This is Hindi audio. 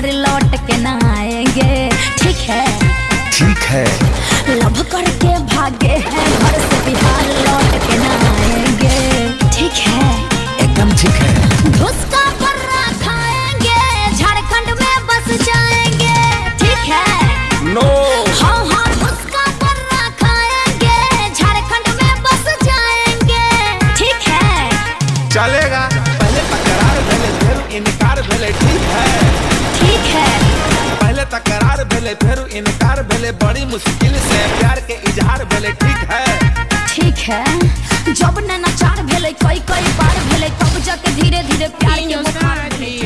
बिहार लौट के ना आएँगे। ठीक है? ठीक है। लव करके भागे हैं घर से बिहार लौट के ना आएँगे। ठीक है? एकदम ठीक है। घुसका पर्रा खाएँगे झारखंड में बस जाएँगे। ठीक है? नो हाँ हाँ घुसका पर्रा खाएँगे झारखंड में बस जाएँगे। ठीक है? चलेगा। भेले फिर इनकार भेले बड़ी मुश्किल से। प्यार के इजहार भेले ठीक है। ठीक है। जब नैनाचार भेले कई कई बार भेले तब जाके धीरे धीरे प्यार के बुखार भेलै